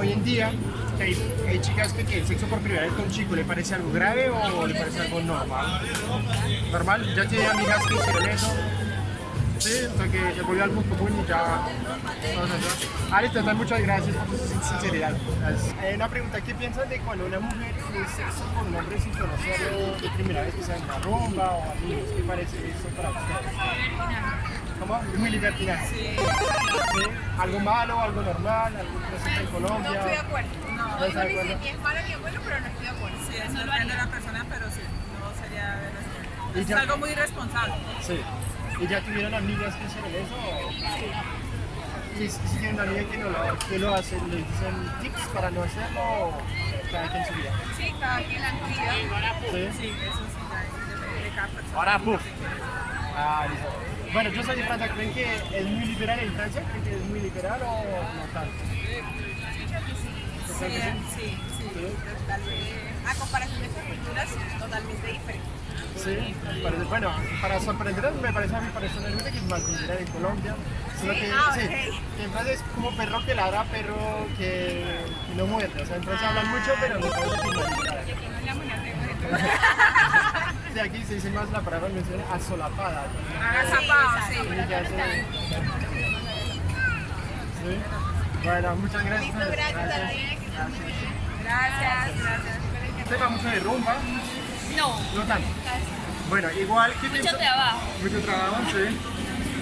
hoy en día que hay, hay chicas que tienen sexo por primera vez con un chico? ¿Le parece algo grave o le parece algo normal? ¿Normal? ¿Ya tiene amigas que hicieron eso? Sí, o que se volvió algo común y ya... Ah, listo, entonces muchas gracias por su sinceridad. Eh, una pregunta, ¿qué piensas de cuando una mujer tiene sexo con un hombre sin conocerlo de primera vez que sea en una rumba o amigos? ¿Qué parece eso para ustedes? ¿Cómo? Es muy libertinaje. Sí. ¿Algo malo, algo normal, algo presente en Colombia? No estoy de acuerdo. ¿No No, de digo acuerdo? ni es malo ni es bueno, pero no estoy de acuerdo. Sí, eso depende de la persona, pero sí, no sería de Es ya- algo muy irresponsable. Sí. ¿Y ya tuvieron amigas que hicieron eso? Y si si tienen una amiga que, no lo, que lo hace, ¿le dicen tips para no hacerlo o cada quien su vida? Sí, cada quien la actividad. Sí. Sí, eso sí, ya depende de cada persona. Ahora, puff. Ah, listo. Bueno, yo soy de Francia. ¿Creen que es muy liberal en Francia? ¿Creen que es muy liberal o no tanto? Sí, ¿Creen que sí? sí. A comparación de culturas, totalmente diferente. Sí, parece- bueno, para sorprender me parece a mí personalmente que es más liberal en Colombia. Solo que, Ah, sí, que en Francia es como perro que ladra, perro que, que no muerde. O sea, en Francia hablan mucho, pero no parece que no Sí, aquí se dice más la palabra mención asolapada. Agazapado, sí. Sí. Bueno, muchas gracias. Listo, gracias, bien. Gracias, gracias. ¿Usted va mucho de rumba? No, No tanto. Bueno, igual que mucho trabajo. Mucho trabajo, sí.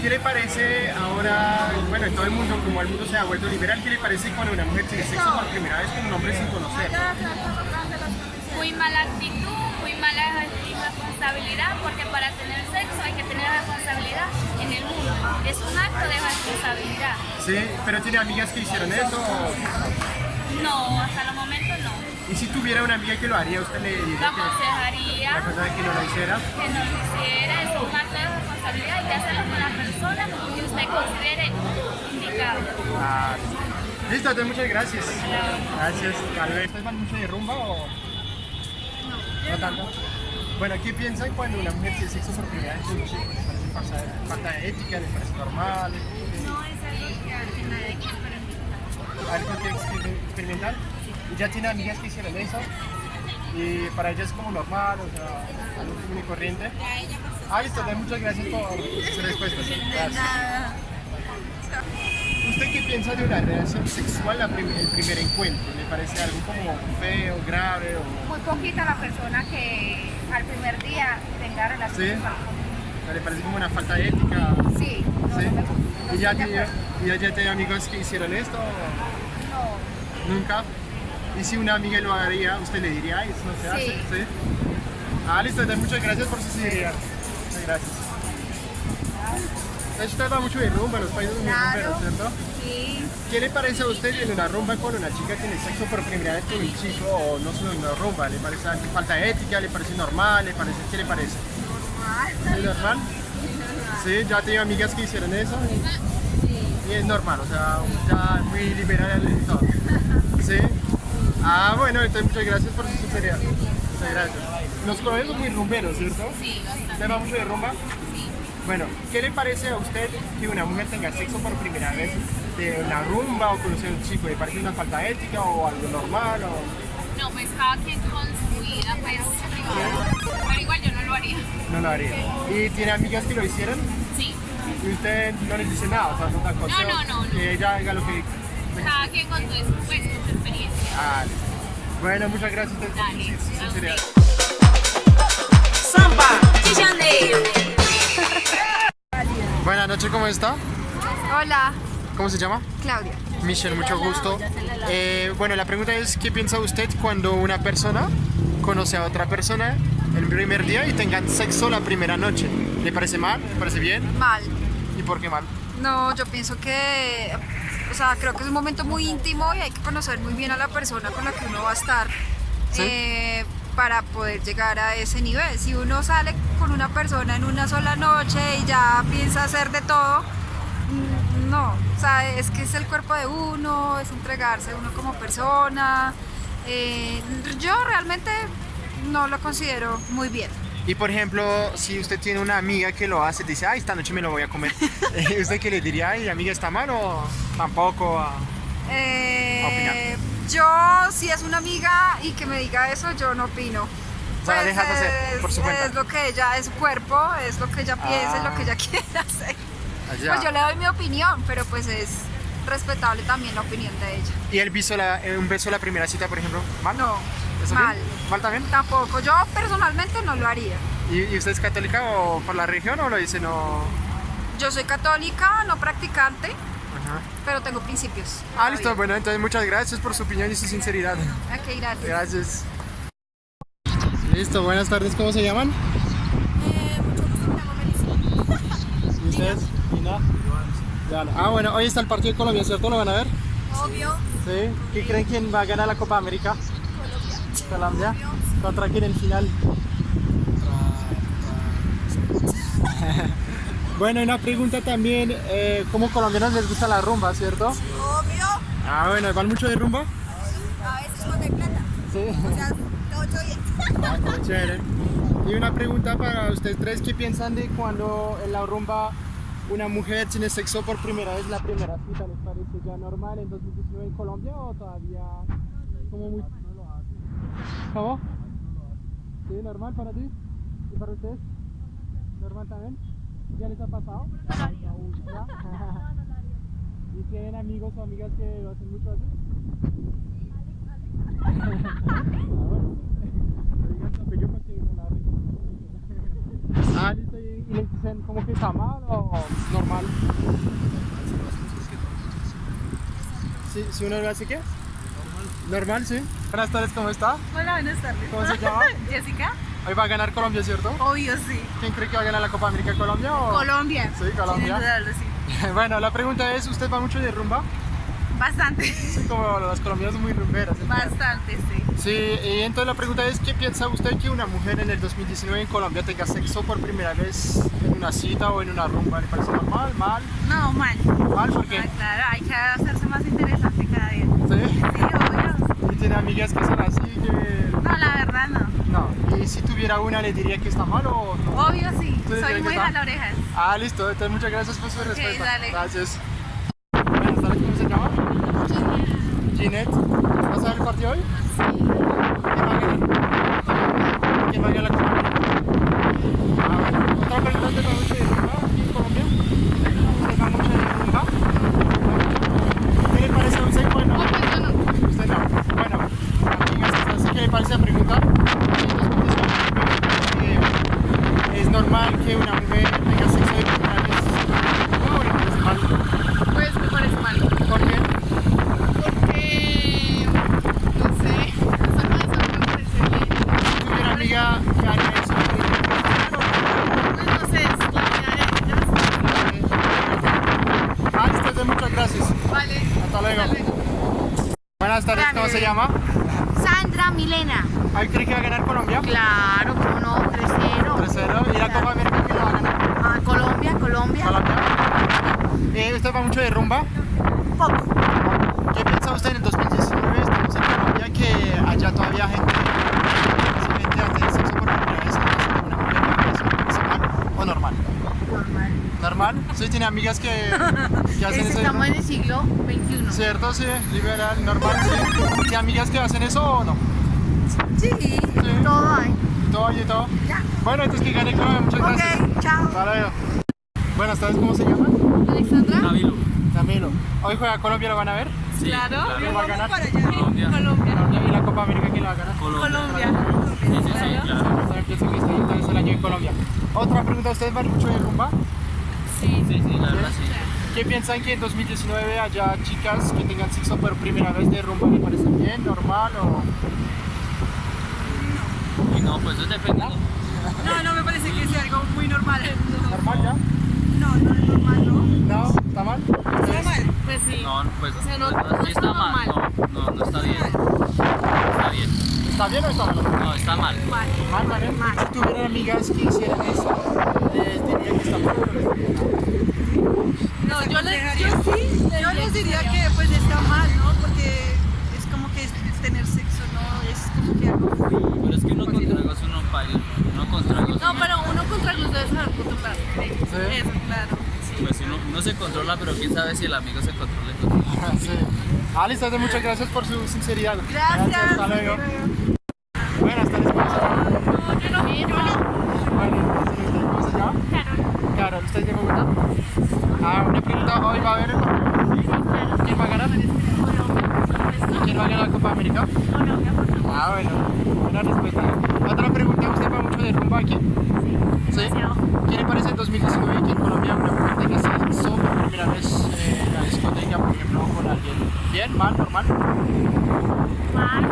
¿Qué le parece ahora, bueno, en todo el mundo, como el mundo se ha vuelto liberal, qué le parece cuando una mujer tiene sexo por primera vez con un hombre sin conocer? Muy mala actitud, responsabilidad, porque para tener sexo hay que tener responsabilidad en el mundo. Es un acto de responsabilidad. Sí, pero tiene amigas que hicieron eso. o- No, hasta el momento no. Y si tuviera una amiga que lo haría, usted le diría aconsejaría la cosa de que no lo hiciera. que no lo hiciera, es un acto de responsabilidad, hay que hacerlo con la persona que usted considere indicado. Ah, listo, entonces muchas gracias. Gracias. ¿Ustedes van mucho de rumba o no tanto? Bueno, ¿qué piensan cuando una mujer tiene sexo por primera vez con un chico? ¿Les parece falta de, falta de ética? ¿Les parece normal? No es algo que que nadie hay que experimentar. ¿Algo que experimentar? ¿Y ya tiene amigas que hicieron eso? Y para ellas es como normal, o sea, algo común y corriente. Ah, listo, muchas gracias por sus respuestas. Gracias. ¿Usted qué piensa de una relación sexual la prim- el primer encuentro? ¿Le parece algo como feo, grave o...? Muy poquita la persona que al primer día tenga ¿Sí? relaciones ¿Le parece como una falta de ética? Sí, no, ¿Sí? no me. No ¿Y ya de acuerdo. y ya, tiene amigos que hicieron esto? o No. ¿Nunca? ¿Y si una amiga lo haría, usted le diría, eso no se hace? Sí. ¿Sí? Ah, listo, entonces muchas gracias por su sinceridad. Muchas gracias. Entonces usted va mucho de rumba, los países muy Claro. rumberos, ¿cierto? Sí. ¿Qué le parece a usted en una rumba cuando una chica tiene sexo por primera vez con un chico o no solo en una rumba? ¿Le parece falta de ética? ¿Le parece normal? ¿Le parece, ¿Qué le parece? ¿Es normal? Sí, ya tengo amigas que hicieron eso y, y es normal, o sea, ya muy liberal y todo. ¿Sí? Ah, bueno, entonces muchas gracias por su sinceridad. Muchas gracias. Los son muy rumberos, ¿cierto? Sí, bastante. ¿Usted va mucho de rumba? Bueno, ¿qué le parece a usted que una mujer tenga sexo por primera vez de una rumba o conocer a un chico? ¿Le parece una falta ética o algo normal? O... No, pues cada quien con su vida, pues, pero igual yo no lo haría. No lo haría. ¿Y tiene amigas que lo hicieron? Sí, Y usted no les dice nada, o sea, no da consejo. no, no, no. Que ella haga lo que... cada quien con su, pues, con su experiencia. Ah, listo. Bueno, muchas gracias por su a sinceridad. Samba de Janeiro. Buenas noches, ¿cómo está? Hola, ¿Cómo se llama? Claudia. Michelle, mucho gusto. Eh, bueno, la pregunta es, ¿qué piensa usted cuando una persona conoce a otra persona el primer día y tengan sexo la primera noche? ¿Le parece mal? ¿Le parece bien? Mal. ¿Y por qué mal? No, yo pienso que, o sea, creo que es un momento muy íntimo y hay que conocer muy bien a la persona con la que uno va a estar Sí. eh, para poder llegar a ese nivel. Si uno sale con una persona en una sola noche y ya piensa hacer de todo, mm, no, o sea, es que es el cuerpo de uno, es entregarse uno como persona. eh, yo realmente no lo considero muy bien. Y por ejemplo, si usted tiene una amiga que lo hace, dice, ay, esta noche me lo voy a comer. eh, ¿Usted qué le diría? Ay, amiga, ¿está mal o tampoco? Ah, Eh, yo, si es una amiga y que me diga eso, yo no opino. O sea, dejas hacer por su cuenta. Es lo que ella, es su cuerpo, es lo que ella piensa, es lo que ella quiere hacer. allá. Pues yo le doy mi opinión, pero pues es respetable también la opinión de ella. ¿Y el beso, la, eh, un beso a la primera cita, por ejemplo? ¿Mal? No, ¿Está mal. bien? ¿Mal también? Tampoco, yo personalmente no lo haría. ¿Y, y usted es católica o por la religión o lo dice no? Yo soy católica, no practicante, Ajá. pero tengo principios. Ah, listo. Bueno, entonces muchas gracias por su opinión y su sinceridad. Ok, gracias. Gracias. Listo, buenas tardes. ¿Cómo se llaman? ¿Y ustedes? Lina. Joana. Ah, bueno, hoy está el partido de Colombia, ¿cierto? ¿Lo van a ver? Obvio. Sí. ¿Qué creen quién va a ganar la Copa América? Colombia. Colombia. ¿Contra quién en final? bueno, una pregunta también, eh, ¿cómo colombianos les gusta la rumba, cierto? Obvio. Ah, bueno, ¿van mucho de rumba? A veces cuando hay plata. Sí. O sea, todo bien. Ah, chévere. Y una pregunta para ustedes tres, ¿qué piensan de cuando en la rumba una mujer tiene sexo por primera vez, la primera cita, ¿les parece ya normal en 2019 en Colombia o todavía como muy... ¿Cómo? ¿Sí, normal para ti? ¿Y para ustedes? ¿Normal también? ¿Ya les ha pasado? ¿Ya? ¿Y tienen amigos o amigas que lo hacen mucho así? Ah, no. Ah, listo. ¿Y y les dicen como que está mal o normal? ¿Sí, ¿Si uno lo hace qué? Normal. ¿Normal, sí? Buenas tardes, ¿cómo está? Hola, buenas tardes. ¿Cómo se llama? Jessica. Hoy va a ganar Colombia, ¿cierto? Obvio, sí. ¿Quién cree que va a ganar la Copa América Colombia o...? Colombia. Sí, Colombia. Sin sí. bueno, la pregunta es, ¿usted va mucho de rumba? Bastante. Sí, como las colombianas son muy rumberas. ¿eh? Bastante, sí. Sí, y entonces la pregunta es, ¿qué piensa usted que una mujer en el 2019 en Colombia tenga sexo por primera vez en una cita o en una rumba? ¿Le parece normal, mal? No, mal. ¿Mal? ¿Por qué? Ah, claro, hay que hacerse más interesante cada día. ¿Sí? Sí, obvio. ¿Y tiene amigas que son así que...? No, la verdad no. No. ¿Y si tuviera una le diría que está mal o no? Obvio sí. ¿Tú le dirías Soy muy está? jala orejas. Ah, listo. Entonces muchas gracias por su respuesta. dale. Gracias. Buenas tardes, ¿cómo se llama? Ginette. ¿Vas a ver el partido hoy? Sí. ¿Quién va a ganar? ¿Quién va a ganar la Copa América? Ah, bueno. Otra pregunta, ¿usted va mucho de rumba aquí en Colombia? ¿Usted va mucho de rumba? ¿Qué le parece a usted? Bueno, usted no. Bueno, amigas, entonces, ¿qué le parece la pregunta? Eh, ¿Es normal que una mujer tenga sexo de primera vez? ¿Cómo le parece mal? Pues me parece mal, ¿Por qué? porque no sé, eso no, eso no me parece bien. Si tuviera una amiga que haría eso, ¿le diría que está mal o Pues no sé, es la vida de ellas. Ah, listo, muchas gracias. Vale. Hasta luego. Buenas tardes, ¿cómo se llama? Sandra Milena. ¿Ahí cree que va a ganar Colombia? Claro, cómo no, 3-0. 3-0. ¿Y la Copa América quién la va a ganar? Ah, Colombia, Colombia. ¿Colombia? Eh, ¿Usted va mucho de rumba? Poco. ¿Qué piensa usted en el 2019? Estamos en Colombia que allá todavía gente se mete a hacer sexo por primera vez entonces una mujer va a eso, ¿le parece mal o normal? Normal. ¿Normal? Sí, tiene amigas que, que hacen eso. Estamos en el siglo XXI. ¿Cierto? Sí, liberal, normal, sí. ¿Tiene amigas que hacen eso o no? Sí, todo hay. Todo y todo. Ya. Bueno, entonces que gane Colombia, muchas gracias. Ok, chao. Hasta luego. Buenas tardes, ¿cómo se llama? Alexandra. Camilo. Camilo. ¿Hoy juega Colombia, lo van a ver? Sí, Claro. ¿Quién va a ganar? Para allá. Colombia. Colombia. Colombia y la Copa América, ¿quién la va a ganar? Colombia. Colombia. Sí, sí, sí, claro. Este entonces el año en Colombia. Otra pregunta, ¿ustedes van mucho de rumba? Sí, sí, sí, la verdad sí. ¿Qué piensan que en 2019 haya chicas que tengan sexo por primera vez de rumba? ¿Le parece bien, normal o...? Y no, pues eso depende. ¿no? No, no me parece que sea algo muy normal. ¿Normal ya? No, no es normal, ¿no. ¿No? ¿Está mal? Está mal. Pues sí. No, pues, sea, no- pues, no sí está está mal. No, no, no está bien. Está bien. ¿Está bien o está mal? No, está mal. Mal, mal, ¿eh? Si tuvieran amigas que hicieran eso, les diría que está mal o les diría que No, yo, les, yo sí, yo les diría que pues está mal, ¿no? Porque es como que es tener sexo, ¿no? Es como que algo Pero es que uno con tragos uno baila. Uno con tragos Sí. Eso, claro. Sí. Pues uno, uno se controla, pero quién sabe si el amigo se controla. Sí. Entonces muchas gracias por su sinceridad. Gracias. Hasta luego. Buenas tardes, ¿cómo se llama? Bueno, entonces, ¿usted ¿cómo se llama? Carol, Carol, ¿usted es de Bogotá? Ah, una pregunta, ¿hoy va a haber el partido? ¿Quién va a ganar? ¿Y quién va a ganar la Copa América? Colombia. Ah, bueno, buena respuesta. Otra pregunta, ¿usted va mucho de rumba aquí? ¿Sí? ¿Qué le parece el 2019 que en Colombia una mujer tenga sexo por primera vez eh, en la discoteca, por ejemplo, con alguien? ¿Bien? ¿Mal? ¿Normal? Mal,